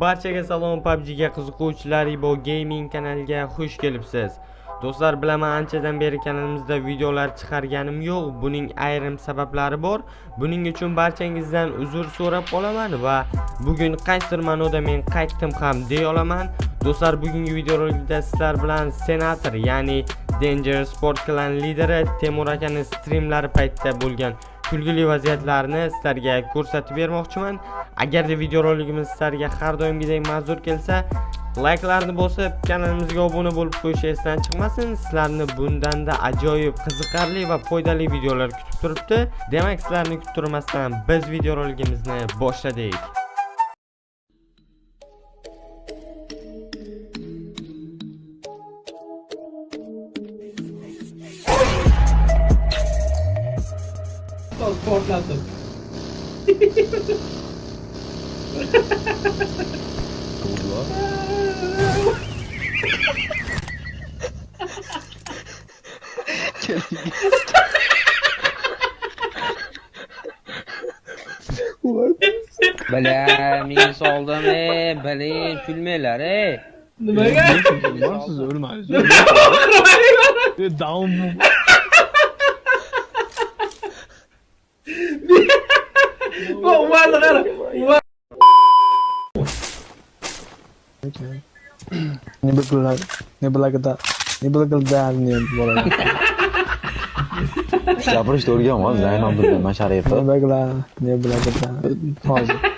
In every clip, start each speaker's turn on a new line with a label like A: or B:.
A: Barchaga salom PUBG'ga qiziquvchilar Ibo Gaming kanaliga xush kelibsiz. Do'stlar, bilaman anchadan beri kanalimizda videolar chiqarganim yo'q. Buning ayrim sabablari bor. Buning uchun barchangizdan uzr so'rab qolaman va bugun qaysidir ma'noda men qaytdim ham deya olaman. Do'stlar, bugungi videorolikda sizlar bilan senator, ya'ni Danger Sport Clan lideri Temur akaning streamlari paytida bo'lgan kulgili vaziyatlarni sizlarga ko'rsatib bermoqchiman. Agarda videorolikimiz sizlarga har doimgidek manzur kelsa, layklarni bosib, kanalimizga obuna bo'lib qo'yish esdan chiqmasin. Sizlarni bundanda ajoyib, qiziqarli va foydali videolar kutib turibdi. Demak, sizlarni kuttirmasdan biz videoroligimizni boshladik.
B: portlatib
C: Bala, men soldim, ey, bala, kulmanglar, ey.
B: Nimaga?
D: Siz o'lmaysiz. Down.
B: Bu umarlı qara. Umar.
D: Ne bilan ne bilagida ne bilagida ne bo'ladi.
E: gapirishni o'rganma zaynab bilgan sharifi
D: Ne bilagida ne bilagida hozir.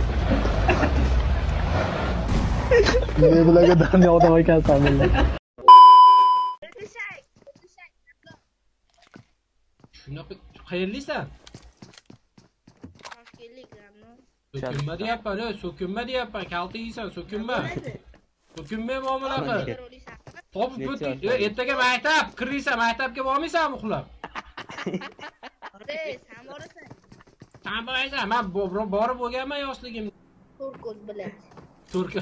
D: men bularga daniya odam ekansan billah
B: shunaqa qayerlisan? So'kinma deyapman e so'kinma deyapman. Kalta yeysan so'kinma. So'kinmay muomala qil topib bitdik ertaga maktab kirdingsan maktabga bormaysanmi uxlab?
F: San borasan.
B: Man borib o'rganman yoshligimda
F: ko'z bilan turka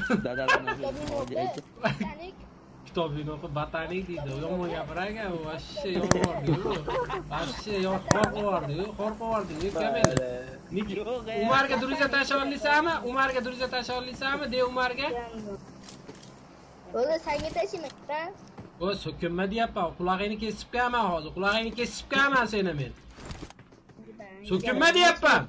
B: kitobingni o'qib botanik deydi yomon gapirakan u вообще yomon вообще xor qilib yubordiku xor qilib yubordiku kamel umarga друзья tashlab umarga друзья tashlab olasizmi umarga
F: o'zi sanga tashlamayman
B: o'y so'kinma deyapman qulog'ingni kesib qo'yaman hozir qulog'ingni kesib qo'yaman seni men so'kinma deyapman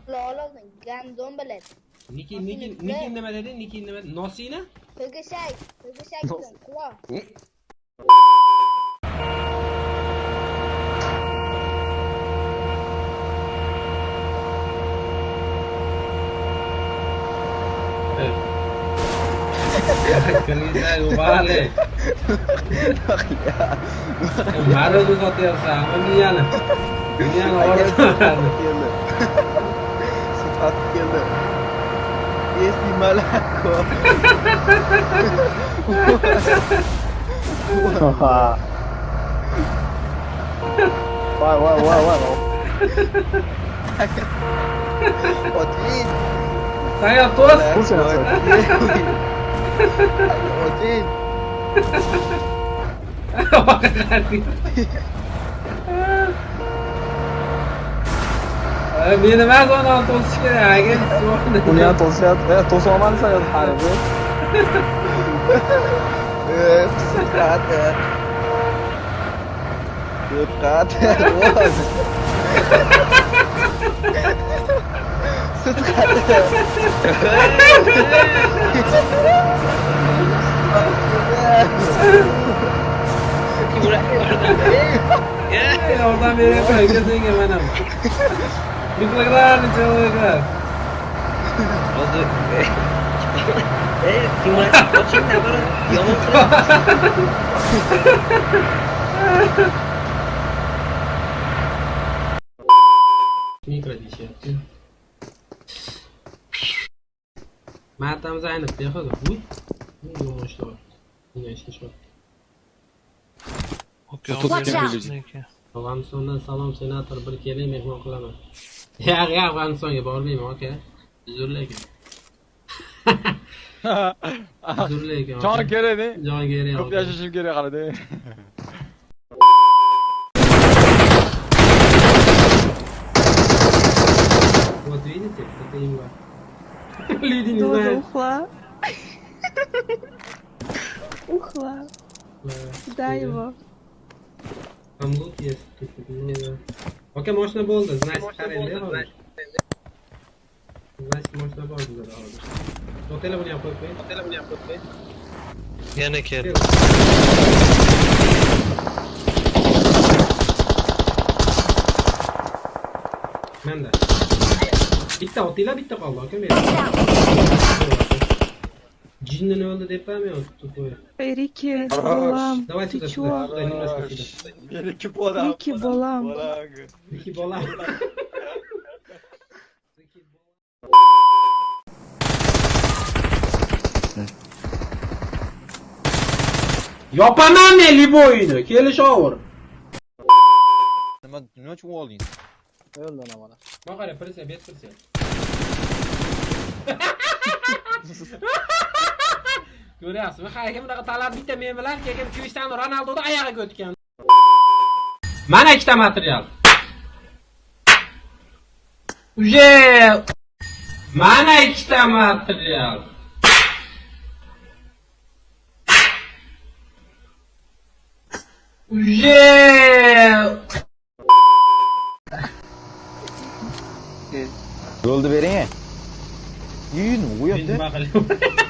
F: gandon biladi
B: Niki niki niki nima dedi? Niki nima? Nosina?
F: to'gashak to'gashak quloq
B: Kaliza, vale. Maro tu sotyapsan, miyani. Miyani rieschi
D: malaco. Guau, guau, guau, guau. Otín. Saiam todos. Otín.
B: Otín. Tos.
D: Kursa Otin.
B: Meni emas uni to'sish kerak. Agar
D: Buni ham to'syapti. To'solmansa harbi. Eh, siqat. Siqat.
B: Oradan beri koy, Look like that and tell like that. Oldu. E, simülasyon koçayım da bana yalan
G: tradisyon. Mert
B: tam seine Fläche gut. Junge, ich glaube. Yine eşmiş bak. Okey, okey. Falan salam seni bir kere
D: mehman kılama. يا
B: اخي ابغى
D: انسونج
B: بورميم
D: اوكي زور ليك زور ليك جان كيري جان كيري كوب ياششيم كيري قرادي
B: Вот видите, это его. Люди не знают.
H: Ухла. Ухла.
B: Да,
H: его.
B: Там лук есть, не надо. Okay, można było nice carry ile olmuş. Nice można było güzel olmuş. Otele bunu yapalım be. Otele bunu yapalım
G: be. Yine
B: kere. Ben de. Bitti otile bitti kaldı.
H: Okay, benim.
B: Джинна не надо депами, вот тупое.
H: Рики, Болам,
B: Давайте
H: ты чё?
B: Да, немножко сюда.
D: Рики Болам.
H: Рики Болам.
D: Рики
B: Болам. Yapan anne li bu oyunu.
D: Keliş over. Ne çok oldu? Öl lan
B: amına. Bak hele polise bir polise. Ko'ryapsizmi? Qayga bunaqa talab bitta men bilan keyin Cristiano Ronaldoda oyog'iga o'tgan. Mana ikkita material. Uje Mana ikkita material. Uje
E: Yo'lni bering. Yuyun, u yoqda.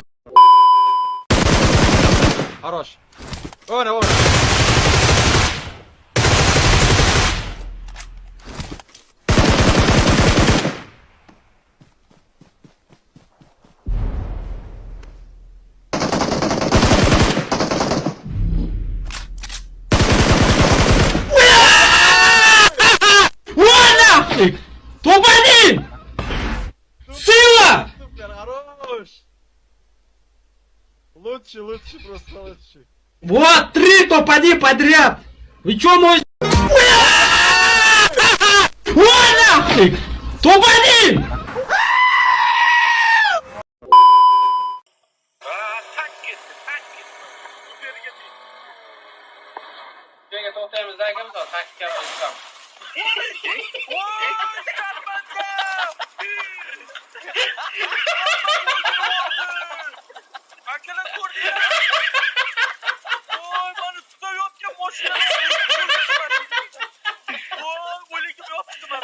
B: Лучше, лучше, просто лучше. Вот, три
D: топ-1 подряд! Вы
B: чё makine kur
D: diye. Oy bana tuta yok ya
B: boşuna. Oy golü gibi yaptı bana.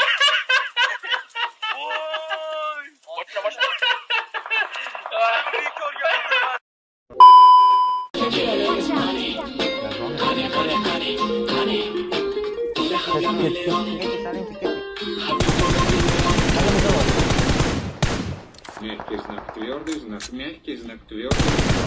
B: Oy. Başla başla. Bir kör geldi. Kare kare kare kare. Kare kare kare.
I: Мягкий знак твердый, знак мягкий, знак твердый.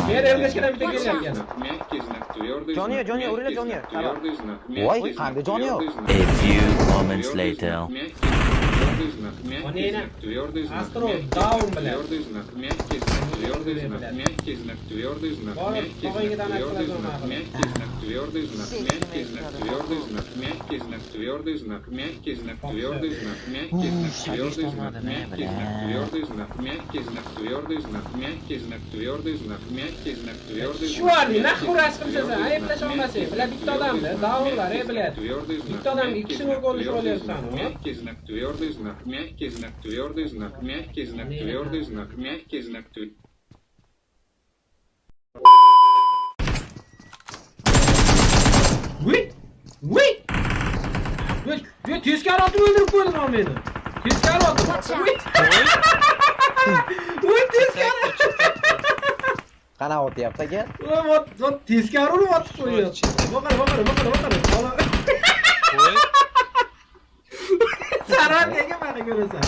I: Ver
B: evleşkine bir tek gel
I: gel. Мягкий знак твердый.
C: Johnny, Johnny, Urila Johnny.
I: Tвердый знак.
E: Vay,
I: kanka
E: Johnny
I: yok.
J: A few moments later.
I: Мягкий знак твердый, знак мягкий, знак твердый, знак мягкий, знак твердый, знак мягкий, твердый,
B: блядь.
I: знак мягкий, знак твердый, знак мягкий, знак твердый, знак мягкий, знак твердый, знак мягкий, знак твердый, знак мягкий, знак твердый, знак мягкий, знак твердый, знак мягкий, знак твердый, знак мягкий, знак твердый, знак мягкий, знак твердый, знак мягкий, знак твердый, знак мягкий, знак твердый.
B: Shu arni naq uğraş qilsasan, ayblash olmasang. Bular bitta odamda, davullar, ey bilat. Bitta odam ikki kishini o'rga olishib olyapsan, ha?
I: Мягкий знак твердый, знак мягкий, знак твердый, знак мягкий, знак твердый, знак мягкий, знак твердый.
B: Uy! Uy! Yo tezkari otib o'ldirib qo'ydilar meni. Tezkari otib. Uy! Uy tezkari.
E: Qana o'tyapti aka?
B: Voy, tezkari urib otib qo'yapti. Boqar, boqar, boqar, boqar. Voy. Sarar nega meni ko'rasan?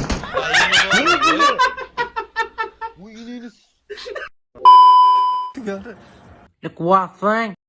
D: Bu iliniz.
C: Tugadi. Look what thing.